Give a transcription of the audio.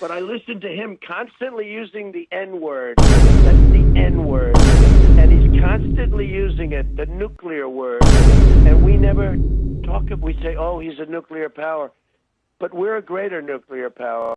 But I listen to him constantly using the N word. That's the N word. And he's constantly using it, the nuclear word. And we never talk, we say, oh, he's a nuclear power. But we're a greater nuclear power.